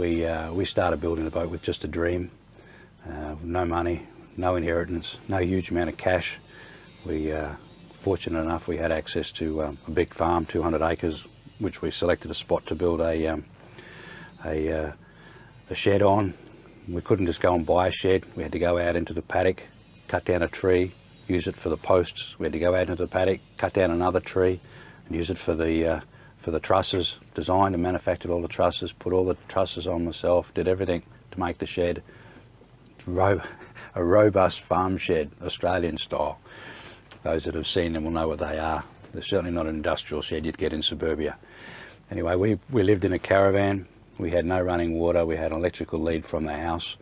we, uh, we started building the boat with just a dream, uh, no money, no inheritance, no huge amount of cash. We, uh, fortunate enough, we had access to um, a big farm, 200 acres, which we selected a spot to build a, um, a, uh, a shed on. We couldn't just go and buy a shed. We had to go out into the paddock, cut down a tree, use it for the posts. We had to go out into the paddock, cut down another tree, and use it for the uh, for the trusses. Designed and manufactured all the trusses, put all the trusses on myself, did everything to make the shed. Ro a robust farm shed, Australian style. Those that have seen them will know what they are. They're certainly not an industrial shed you'd get in suburbia. Anyway, we, we lived in a caravan. We had no running water. We had an electrical lead from the house.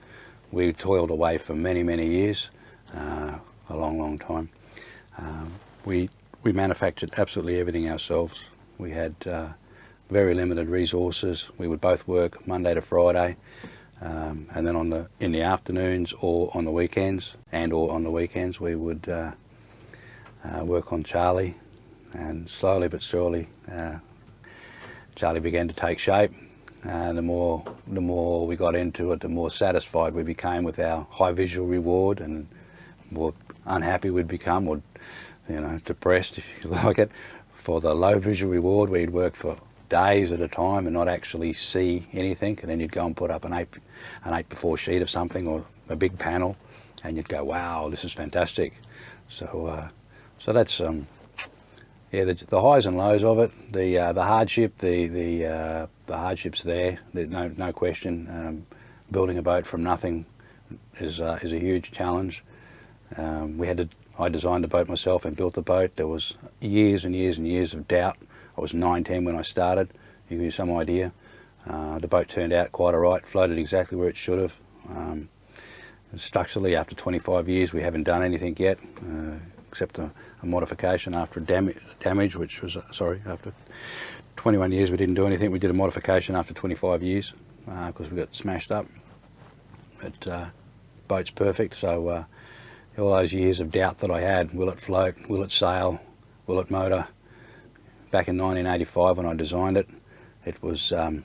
We toiled away for many, many years, uh, a long, long time. Um, we, we manufactured absolutely everything ourselves. We had uh, very limited resources. We would both work Monday to Friday. Um, and then on the in the afternoons or on the weekends and or on the weekends we would uh, uh, work on Charlie and slowly but surely uh, Charlie began to take shape and the more the more we got into it the more satisfied we became with our high visual reward and more unhappy we'd become or you know depressed if you like it for the low visual reward where you'd work for days at a time and not actually see anything and then you'd go and put up an 8 an 8 before sheet of something or a big panel and you'd go wow this is fantastic. So uh, so that's um yeah the, the, highs and lows of it the uh, the hardship the the uh, the hardships there no no question um, building a boat from nothing is uh, is a huge challenge. Um, we had to I designed the boat myself and built the boat there was years and years and years of doubt I was 19 when I started, you give you some idea. Uh, the boat turned out quite alright, floated exactly where it should have. Um, structurally, after 25 years, we haven't done anything yet, uh, except a, a, modification after dam damage, which was, uh, sorry, after 21 years we didn't do anything. We did a modification after 25 years because uh, we got smashed up. But uh, boat's perfect, so uh, all those years of doubt that I had, will it float, will it sail, will it motor, back in 1985 when I designed it. It was um,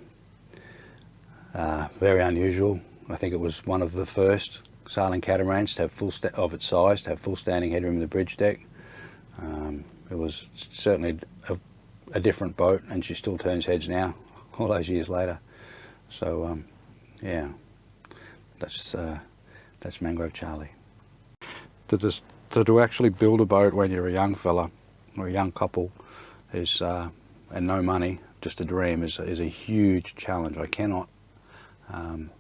uh, very unusual. I think it was one of the first sailing catamarans to have full of its size to have full standing headroom in the bridge deck. Um, it was certainly a, a, different boat, and she still turns heads now, all those years later. So um, yeah, that's uh, that's Mangrove Charlie. To just to, to actually build a boat when you're a young fella or a young couple is uh, and no money, just a dream, is, is a huge challenge. I cannot um,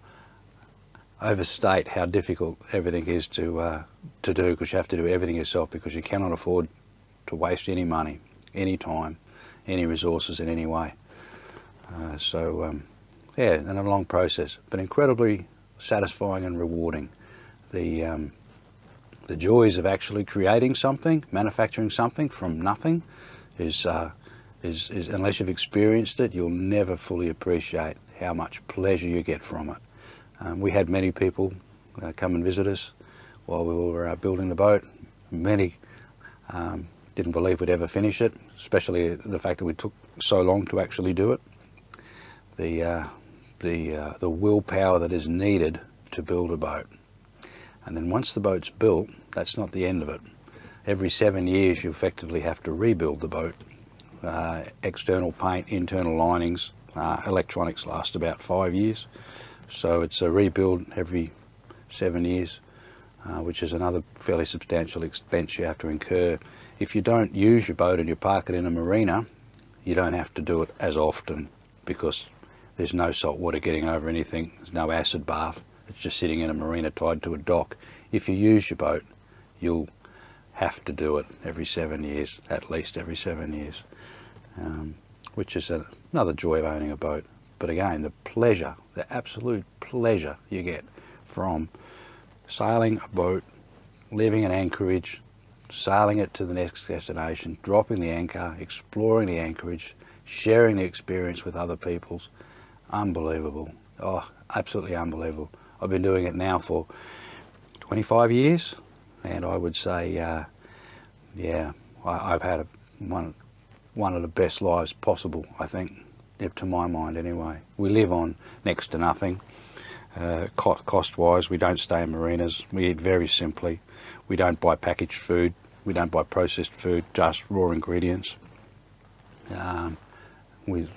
overstate how difficult everything is to uh, to do because you have to do everything yourself because you cannot afford to waste any money, any time, any resources in any way. Uh, so um, yeah, and a long process, but incredibly satisfying and rewarding. The um, the joys of actually creating something, manufacturing something from nothing, is, uh, is, is, unless you've experienced it, you'll never fully appreciate how much pleasure you get from it. Um, we had many people uh, come and visit us while we were uh, building the boat. Many um, didn't believe we'd ever finish it, especially the fact that we took so long to actually do it. The, uh, the, uh, the willpower that is needed to build a boat. And then once the boat's built, that's not the end of it every seven years you effectively have to rebuild the boat. Uh, external paint, internal linings, uh, electronics last about five years. So it's a rebuild every seven years, uh, which is another fairly substantial expense you have to incur. If you don't use your boat and you park it in a marina, you don't have to do it as often because there's no salt water getting over anything, there's no acid bath, it's just sitting in a marina tied to a dock. If you use your boat, you'll have to do it every seven years, at least every seven years, um, which is a, another joy of owning a boat. But again, the pleasure, the absolute pleasure you get from sailing a boat, leaving an anchorage, sailing it to the next destination, dropping the anchor, exploring the anchorage, sharing the experience with other people's, unbelievable. Oh, absolutely unbelievable. I've been doing it now for 25 years, and I would say, uh, yeah, I, have had a, one one of the best lives possible. I think to my mind anyway. We live on next to nothing. Uh, cost wise, we don't stay in marinas. We eat very simply. We don't buy packaged food. We don't buy processed food, just raw ingredients. Um, we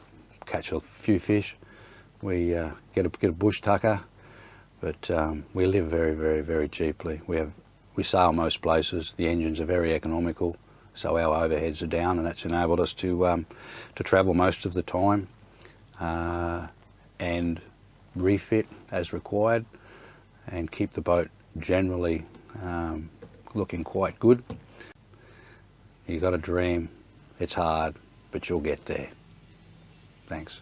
catch a few fish. We uh, get a get a bush tucker, but um, we live very, very, very cheaply. We have we sail most places. The engines are very economical, so our overheads are down, and that's enabled us to um, to travel most of the time uh, and refit as required, and keep the boat generally um, looking quite good. You got a dream. It's hard, but you'll get there. Thanks.